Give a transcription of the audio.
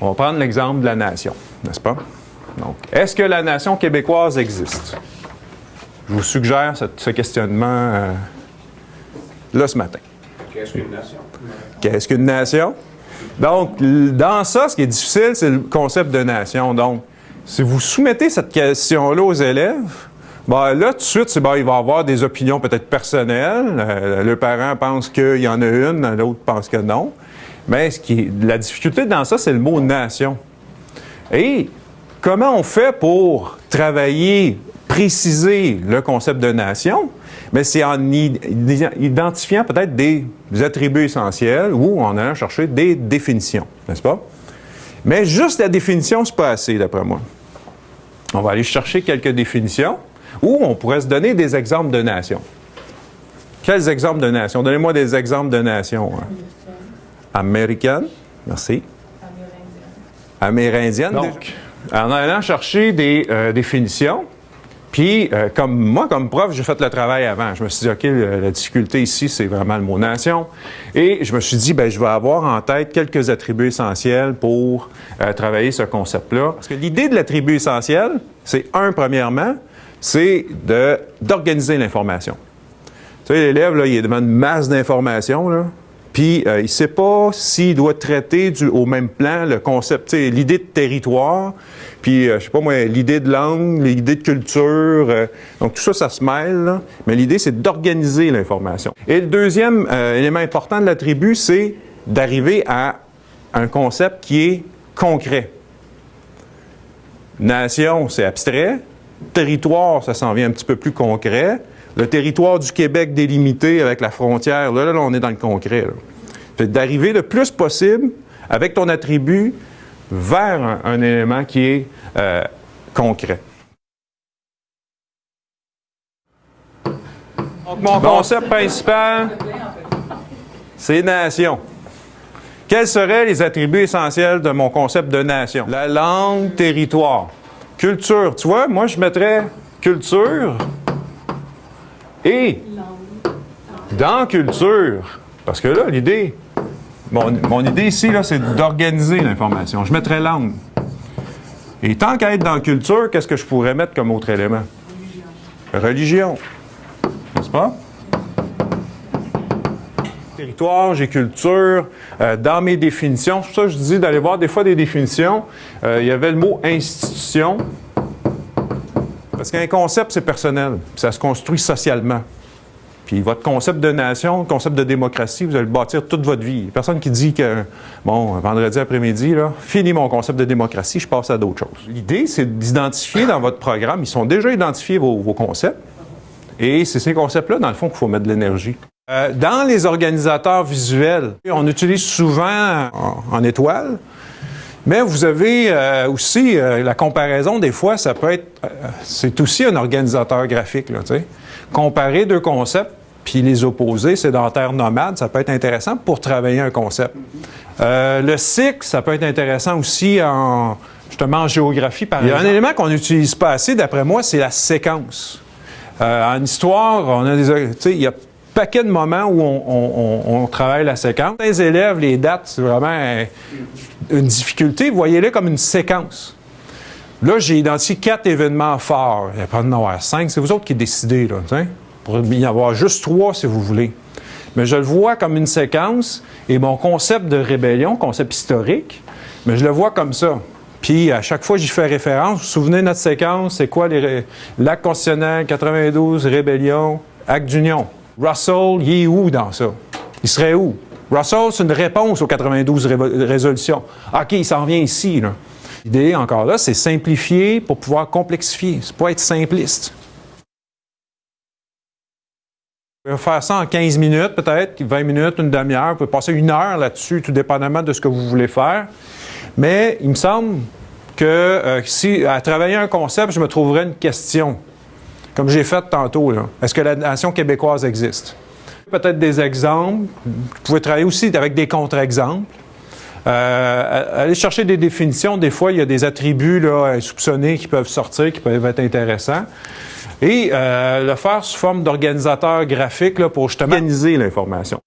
On va prendre l'exemple de la nation, n'est-ce pas? Donc, est-ce que la nation québécoise existe? Je vous suggère ce, ce questionnement euh, là ce matin. Qu'est-ce qu'une nation? Qu'est-ce qu'une nation? Donc, dans ça, ce qui est difficile, c'est le concept de nation. Donc, si vous soumettez cette question-là aux élèves, ben là, tout de suite, c'est, ben, il va avoir des opinions peut-être personnelles. Euh, le parent pense qu'il y en a une, l'autre pense que non. Mais la difficulté dans ça, c'est le mot nation. Et comment on fait pour travailler, préciser le concept de nation? Mais c'est en identifiant peut-être des attributs essentiels ou en allant chercher des définitions, n'est-ce pas? Mais juste la définition, c'est pas assez, d'après moi. On va aller chercher quelques définitions ou on pourrait se donner des exemples de nations. Quels exemples de nations? Donnez-moi des exemples de nations. hein. Américaine. Merci. Amérindienne. Donc, en allant chercher des euh, définitions, puis euh, comme moi, comme prof, j'ai fait le travail avant. Je me suis dit, OK, la difficulté ici, c'est vraiment le mot nation. Et je me suis dit, ben, je vais avoir en tête quelques attributs essentiels pour euh, travailler ce concept-là. Parce que l'idée de l'attribut essentiel, c'est un, premièrement, c'est d'organiser l'information. Tu sais, l'élève, là, il est devant une masse d'informations, là. Puis, euh, il ne sait pas s'il doit traiter au même plan le concept, l'idée de territoire, puis, euh, je sais pas moi, l'idée de langue, l'idée de culture. euh, donc, tout ça, ça se mêle, là. Mais l'idée, c'est d'organiser l'information. Et le deuxième euh, élément important de l'attribut, c'est d'arriver à un concept qui est concret. Nation, c'est abstrait. Territoire, ça s'en vient un petit peu plus concret. Le territoire du Québec délimité avec la frontière, là, là, là, on est dans le concret. d'arriver le plus possible avec ton attribut vers un, un élément qui est euh, concret. Donc, mon concept principal, c'est nation. Quels seraient les attributs essentiels de mon concept de nation? La langue, territoire. Culture. Tu vois, moi, je mettrais culture et dans culture. Parce que là, l'idée, mon, mon idée ici, c'est d'organiser l'information. Je mettrais langue. Et tant qu'à être dans culture, qu'est-ce que je pourrais mettre comme autre élément? Religion. N'est-ce pas? territoire, j'ai culture. Euh, dans mes définitions, c'est pour ça que je dis d'aller voir des fois des définitions. euh, il y avait le mot institution. Parce qu'un concept, c'est personnel. Ça se construit socialement. Puis votre concept de nation, concept de démocratie, vous allez le bâtir toute votre vie. Personne qui dit que, bon, vendredi après-midi, fini mon concept de démocratie, je passe à d'autres choses. L'idée, c'est d'identifier dans votre programme, ils sont déjà identifiés vos, concepts. Et c'est ces concepts-là, dans le fond, qu'il faut mettre de l'énergie. Euh, dans les organisateurs visuels, on utilise souvent en, en étoile, mais vous avez euh, aussi euh, la comparaison, des fois, ça peut être. euh, c'est aussi un organisateur graphique, là, tu sais. Comparer deux concepts puis les opposer, sédentaire nomade, ça peut être intéressant pour travailler un concept. Le cycle, ça peut être intéressant aussi en, justement, en géographie, par. Il y a un élément qu'on n'utilise pas assez, d'après moi, c'est la séquence. En histoire, on a des, tu sais, il y a paquet de moments où on, travaille la séquence. Les élèves, les dates, c'est vraiment une difficulté. Voyez-les comme une séquence. Là, j'ai identifié quatre événements forts. Il n'y a pas de avoir cinq. C'est vous autres qui décidez, là. tu sais. Pour y avoir juste trois, si vous voulez. Mais je le vois comme une séquence et mon concept de rébellion, concept historique, mais je le vois comme ça. Puis à chaque fois, j'y fais référence. Vous vous souvenez de notre séquence? C'est quoi les l'acte constitutionnel 92, rébellion, acte d'union? Russell, il est où dans ça? Il serait où? Russell, c'est une réponse aux 92 révo- résolutions. OK, il s'en vient ici. L'idée, encore là, c'est simplifier pour pouvoir complexifier. C'est pas être simpliste. On va faire ça en 15 minutes, peut-être, 20 minutes, une demi-heure. Vous pouvez passer une heure là-dessus, tout dépendamment de ce que vous voulez faire. Mais il me semble que euh, si, à travailler un concept, je me trouverais une question, comme j'ai fait tantôt. Est-ce que la nation québécoise existe? Peut-être des exemples. Vous pouvez travailler aussi avec des contre-exemples. Euh, aller chercher des définitions. Des fois, il y a des attributs là, soupçonnés qui peuvent sortir, qui peuvent être intéressants. et euh, le faire sous forme d'organisateur graphique là, pour justement organiser l'information.